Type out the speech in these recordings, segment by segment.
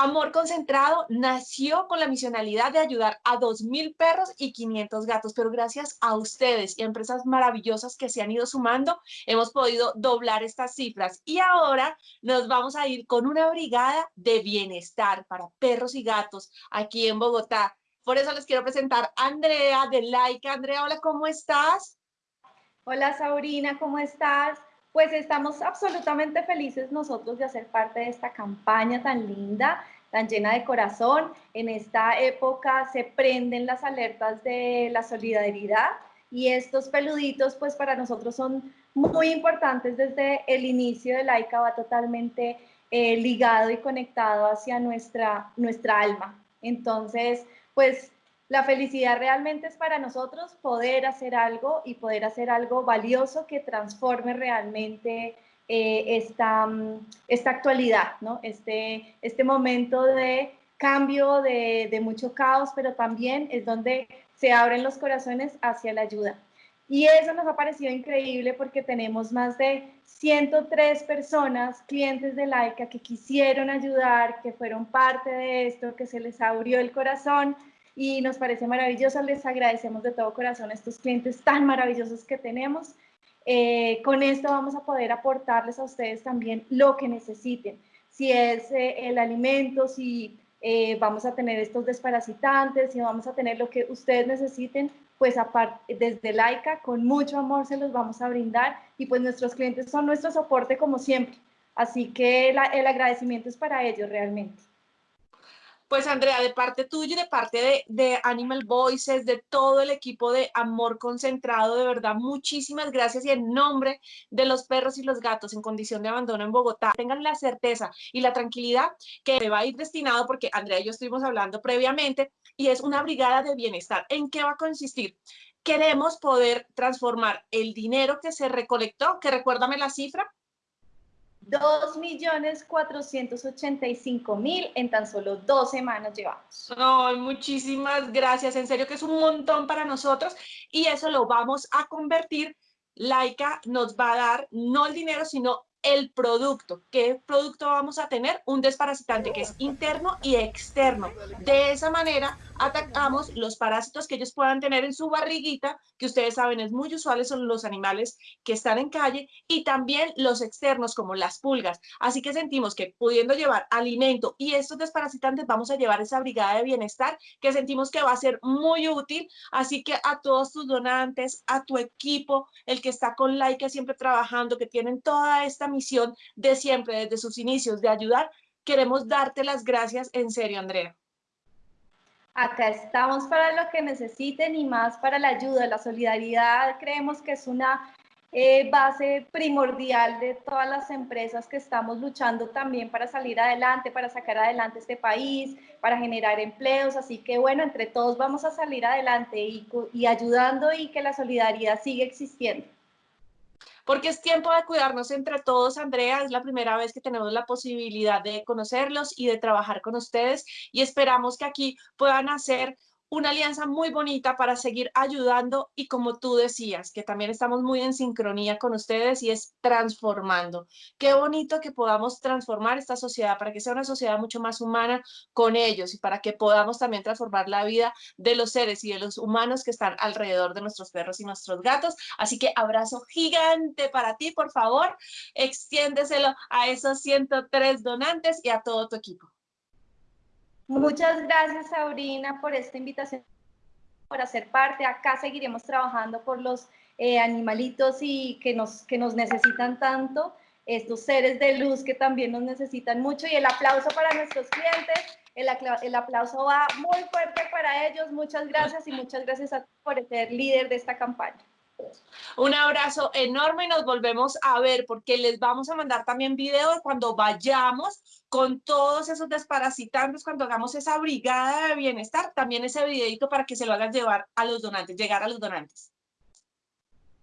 Amor Concentrado nació con la misionalidad de ayudar a 2.000 perros y 500 gatos, pero gracias a ustedes y a empresas maravillosas que se han ido sumando, hemos podido doblar estas cifras. Y ahora nos vamos a ir con una brigada de bienestar para perros y gatos aquí en Bogotá. Por eso les quiero presentar a Andrea de Laika. Andrea, hola, ¿cómo estás? Hola, Sabrina, ¿cómo estás? Pues estamos absolutamente felices nosotros de hacer parte de esta campaña tan linda, tan llena de corazón. En esta época se prenden las alertas de la solidaridad y estos peluditos pues para nosotros son muy importantes desde el inicio de Laika, va totalmente eh, ligado y conectado hacia nuestra, nuestra alma. Entonces, pues la felicidad realmente es para nosotros poder hacer algo y poder hacer algo valioso que transforme realmente eh, esta, mm, esta actualidad, ¿no? este, este momento de cambio, de, de mucho caos, pero también es donde se abren los corazones hacia la ayuda. Y eso nos ha parecido increíble porque tenemos más de 103 personas, clientes de Laika, que quisieron ayudar, que fueron parte de esto, que se les abrió el corazón y nos parece maravilloso. Les agradecemos de todo corazón a estos clientes tan maravillosos que tenemos. Eh, con esto vamos a poder aportarles a ustedes también lo que necesiten. Si es eh, el alimento, si eh, vamos a tener estos desparasitantes, si vamos a tener lo que ustedes necesiten, pues aparte, desde Laika, con mucho amor se los vamos a brindar y pues nuestros clientes son nuestro soporte como siempre. Así que el agradecimiento es para ellos realmente. Pues Andrea, de parte tuya y de parte de, Animal Voices, de todo el equipo de Amor Concentrado, de verdad, muchísimas gracias y en nombre de los perros y los gatos en condición de abandono en Bogotá, tengan la certeza y la tranquilidad que va a ir destinado, porque Andrea y yo estuvimos hablando previamente, y es una brigada de bienestar. ¿En qué va a consistir? Queremos poder transformar el dinero que se recolectó, que recuérdame la cifra, 2.485.000 en tan solo dos semanas llevamos. Ay, muchísimas gracias, en serio que es un montón para nosotros y eso lo vamos a convertir. Laika nos va a dar no el dinero, sino el producto. ¿Qué producto vamos a tener? Un desparasitante que es interno y externo. De esa manera atacamos los parásitos que ellos puedan tener en su barriguita, que ustedes saben es muy usual, son los animales que están en calle, y también los externos como las pulgas. Así que sentimos que pudiendo llevar alimento y estos desparasitantes vamos a llevar esa brigada de bienestar que sentimos que va a ser muy útil. Así que a todos tus donantes, a tu equipo, el que está con Laika siempre trabajando, que tienen toda esta misión de siempre, desde sus inicios, de ayudar, queremos darte las gracias en serio, Andrea. Acá estamos para lo que necesiten y más para la ayuda, la solidaridad. Creemos que es una eh, base primordial de todas las empresas que estamos luchando también para salir adelante, para sacar adelante este país, para generar empleos. Así que bueno, entre todos vamos a salir adelante y, y ayudando y que la solidaridad siga existiendo porque es tiempo de cuidarnos entre todos, Andrea, es la primera vez que tenemos la posibilidad de conocerlos y de trabajar con ustedes y esperamos que aquí puedan hacer una alianza muy bonita para seguir ayudando y como tú decías, que también estamos muy en sincronía con ustedes y es transformando. Qué bonito que podamos transformar esta sociedad para que sea una sociedad mucho más humana con ellos y para que podamos también transformar la vida de los seres y de los humanos que están alrededor de nuestros perros y nuestros gatos. Así que abrazo gigante para ti, por favor, extiéndeselo a esos 103 donantes y a todo tu equipo. Muchas gracias, Sabrina, por esta invitación, por hacer parte. Acá seguiremos trabajando por los eh, animalitos y que nos, que nos necesitan tanto, estos seres de luz que también nos necesitan mucho. Y el aplauso para nuestros clientes, el, aplauso va muy fuerte para ellos. Muchas gracias y muchas gracias a por ser líder de esta campaña. Un abrazo enorme y nos volvemos a ver porque les vamos a mandar también videos cuando vayamos con todos esos desparasitantes, cuando hagamos esa brigada de bienestar, también ese videito para que se lo hagan llevar a los donantes, llegar a los donantes.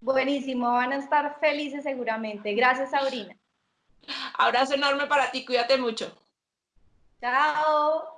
Buenísimo, van a estar felices seguramente. Gracias, Sabrina. Abrazo enorme para ti, cuídate mucho. Chao.